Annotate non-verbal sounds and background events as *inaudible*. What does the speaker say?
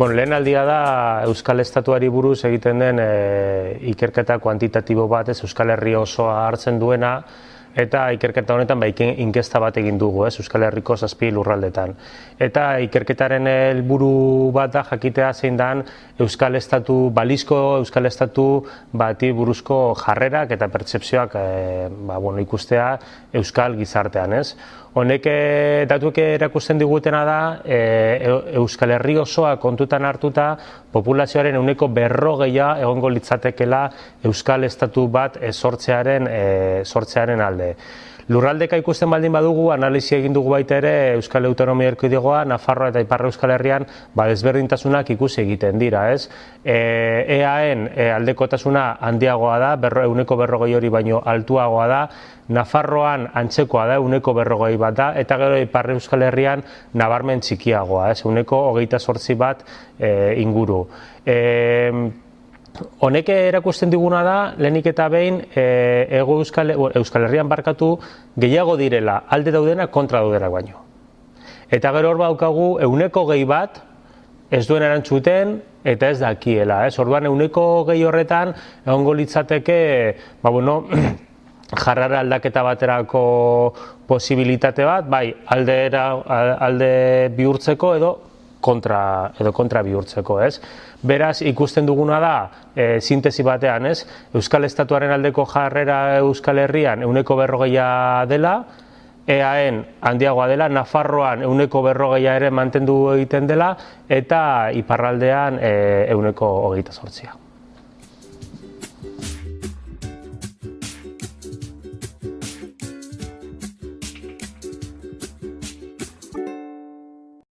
Bueno, lehen aldia da Euskal Estatuari buruz egiten den e, ikerketa kuantitatibo bat, ez Euskal Herri osoa hartzen duena, eta ikerketa honetan ba, inkesta bat egin dugu, ez, Euskal Herriko zazpi lurraldetan. Eta ikerketaren helburu bat da jakitea zein dan Euskal Estatu, balizko Euskal Estatu bati buruzko jarrerak eta pertsepzioak e, ba, bueno, ikustea Euskal gizartean, ez. Honek eh, datuek erakusten digutena da e, Euskal Herri osoa kontutan hartuta populazioaren uneko berrogeia egongo litzatekela Euskal Estatu bat sortzearen, e, sortzearen alde. Lurraldeka ikusten baldin badugu, analisi egin dugu baita ere Euskal Autonomia Erkidegoa, Nafarroa eta Iparra Euskal Herrian ba, desberdintasunak ikusi egiten dira, ez? E, EAen e, aldekotasuna handiagoa da, berro, euneko berrogei hori baino altuagoa da, Nafarroan antzekoa da, euneko berrogei bat da, eta gero Iparra Euskal Herrian nabarmen txikiagoa, ez? Euneko hogeita sortzi bat e, inguru. E, Honek erakusten diguna da, lehenik eta behin, e, ego Euskal, Euskal Herrian barkatu gehiago direla alde daudena kontra daudena baino. Eta gero hor baukagu, euneko gehi bat, ez duen erantzuten, eta ez dakiela. Ez? Orduan, euneko gehi horretan, egongo litzateke, ba, bueno, *clears throat* jarrara aldaketa baterako posibilitate bat, bai, alde, alde bihurtzeko edo kontra edo kontra bihurtzeko, ez? Beraz, ikusten duguna da, e, sintesi batean, ez? Euskal Estatuaren aldeko jarrera Euskal Herrian euneko berrogeia dela, EAen handiagoa dela, Nafarroan euneko berrogeia ere mantendu egiten dela, eta iparraldean e, euneko hogeita sortzia.